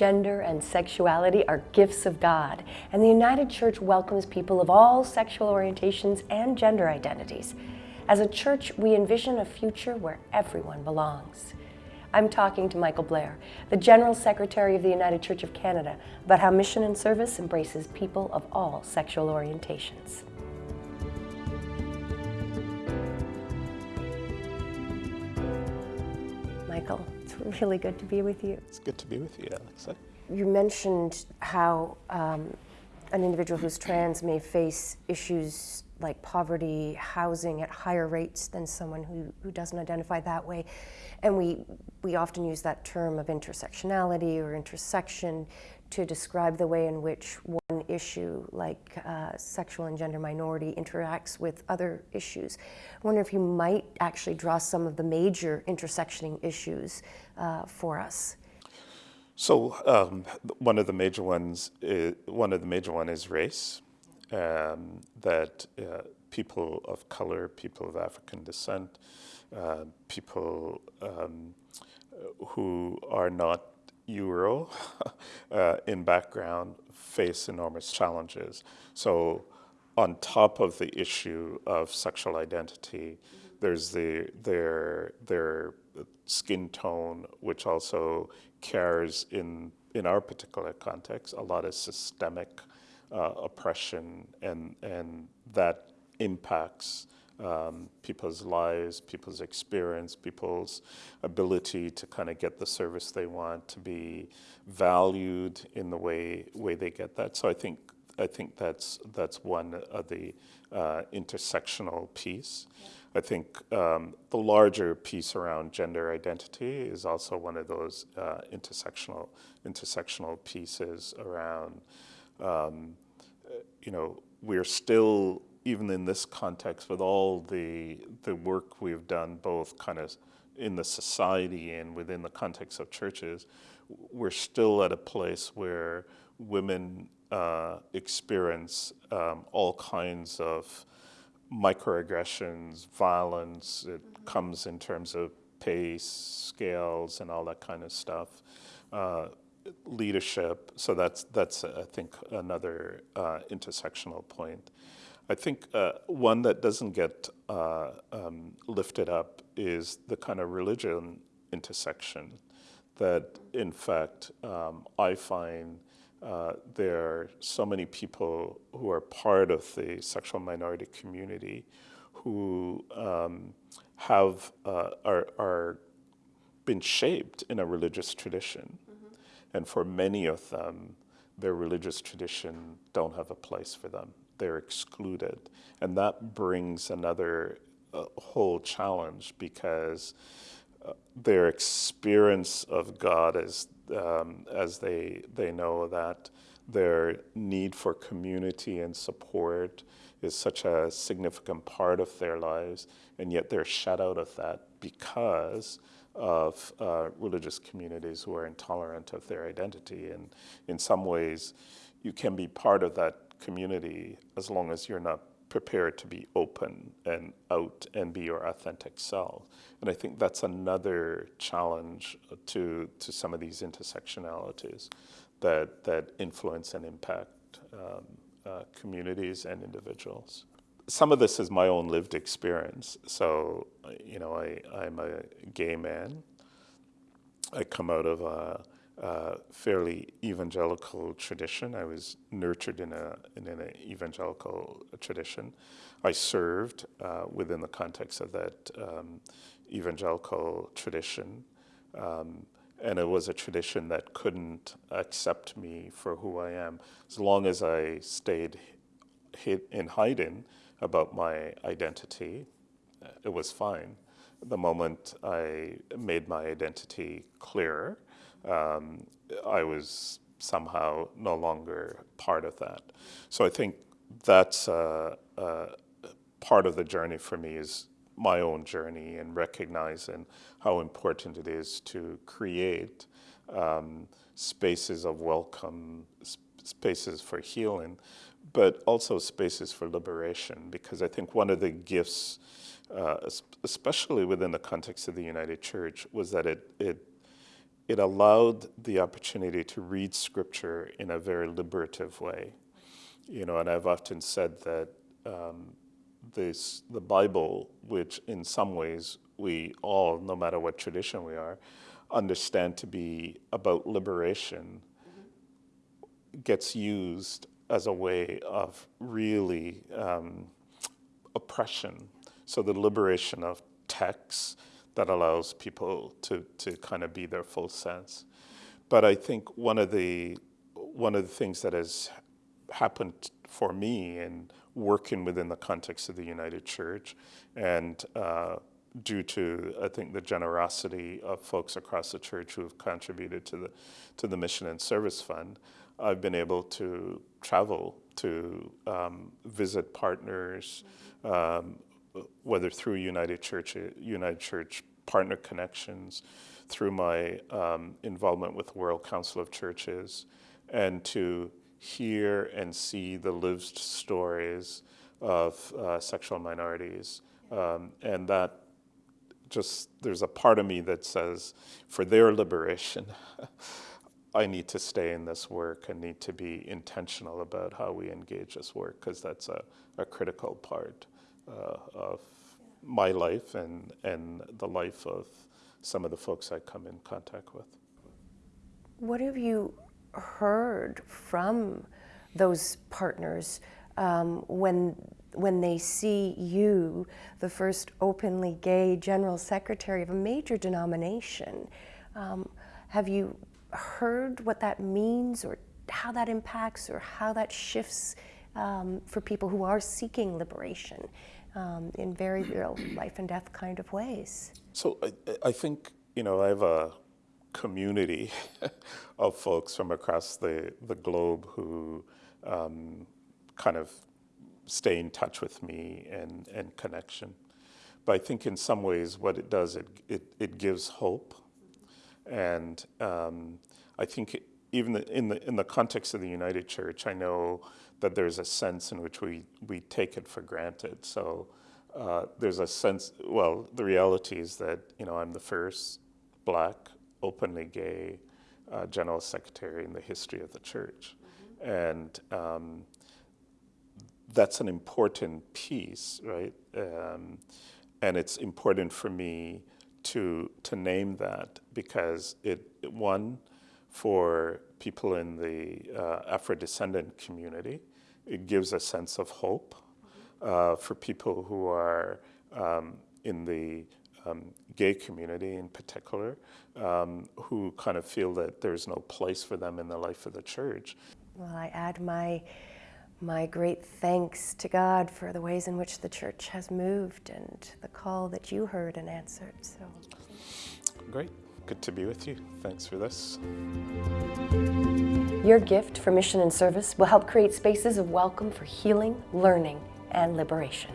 gender, and sexuality are gifts of God, and the United Church welcomes people of all sexual orientations and gender identities. As a church, we envision a future where everyone belongs. I'm talking to Michael Blair, the General Secretary of the United Church of Canada, about how mission and service embraces people of all sexual orientations. Michael, it's really good to be with you. It's good to be with you, Alexa. You mentioned how um, an individual who's trans may face issues like poverty, housing at higher rates than someone who, who doesn't identify that way. And we, we often use that term of intersectionality or intersection to describe the way in which one issue, like uh, sexual and gender minority, interacts with other issues. I wonder if you might actually draw some of the major intersectioning issues uh, for us. So um, one of the major ones, is, one of the major one is race um, that uh, people of color, people of African descent, uh, people um, who are not Euro uh, in background face enormous challenges. So on top of the issue of sexual identity, there's the, their, their skin tone, which also carries in, in our particular context, a lot of systemic uh, oppression and, and that impacts um, people's lives, people's experience, people's ability to kind of get the service they want, to be valued in the way way they get that. So I think I think that's that's one of the uh, intersectional piece. Yeah. I think um, the larger piece around gender identity is also one of those uh, intersectional intersectional pieces around um, you know, we're still, even in this context, with all the, the work we've done, both kind of in the society and within the context of churches, we're still at a place where women uh, experience um, all kinds of microaggressions, violence. It comes in terms of pace, scales, and all that kind of stuff. Uh, leadership. So that's, that's I think, another uh, intersectional point. I think uh, one that doesn't get uh, um, lifted up is the kind of religion intersection that, in fact, um, I find uh, there are so many people who are part of the sexual minority community who um, have uh, are, are been shaped in a religious tradition and for many of them, their religious tradition don't have a place for them. They're excluded. And that brings another uh, whole challenge because uh, their experience of God as, um, as they, they know that their need for community and support is such a significant part of their lives, and yet they're shut out of that because of uh, religious communities who are intolerant of their identity. And in some ways, you can be part of that community as long as you're not prepared to be open and out and be your authentic self. And I think that's another challenge to, to some of these intersectionalities that, that influence and impact um, uh, communities and individuals some of this is my own lived experience. So, you know, I, I'm a gay man. I come out of a, a fairly evangelical tradition. I was nurtured in, a, in an evangelical tradition. I served uh, within the context of that um, evangelical tradition. Um, and it was a tradition that couldn't accept me for who I am. As long as I stayed hid in hiding, about my identity, it was fine. The moment I made my identity clearer, um, I was somehow no longer part of that. So I think that's uh, uh, part of the journey for me is my own journey and recognizing how important it is to create um, spaces of welcome, spaces for healing, but also spaces for liberation, because I think one of the gifts, uh, especially within the context of the United Church, was that it, it, it allowed the opportunity to read scripture in a very liberative way. You know, and I've often said that um, this, the Bible, which in some ways we all, no matter what tradition we are, understand to be about liberation, gets used as a way of really um, oppression. So the liberation of texts that allows people to, to kind of be their full sense. But I think one of the one of the things that has happened for me in working within the context of the United Church and uh, due to I think the generosity of folks across the church who have contributed to the to the mission and service fund, I've been able to travel to um, visit partners, um, whether through United Church, United Church partner connections, through my um, involvement with World Council of Churches, and to hear and see the lived stories of uh, sexual minorities. Um, and that just, there's a part of me that says, for their liberation, I need to stay in this work and need to be intentional about how we engage this work because that's a, a, critical part uh, of my life and, and the life of some of the folks I come in contact with. What have you heard from those partners um, when when they see you, the first openly gay general secretary of a major denomination? Um, have you heard what that means, or how that impacts, or how that shifts um, for people who are seeking liberation um, in very real life and death kind of ways? So I, I think you know I have a community of folks from across the, the globe who um, kind of stay in touch with me and, and connection. But I think in some ways what it does, it, it, it gives hope. And um, I think it, even the, in, the, in the context of the United Church, I know that there's a sense in which we, we take it for granted. So uh, there's a sense, well, the reality is that, you know, I'm the first black openly gay uh, general secretary in the history of the church. Mm-hmm. And um, that's an important piece, right? Um, and it's important for me to, to name that because it, one, for people in the uh, Afro-descendant community, it gives a sense of hope. Uh, for people who are um, in the um, gay community in particular, um, who kind of feel that there's no place for them in the life of the church. Well, I add my my great thanks to God for the ways in which the church has moved and the call that you heard and answered. So great. Good to be with you. Thanks for this. Your gift for mission and service will help create spaces of welcome for healing, learning, and liberation.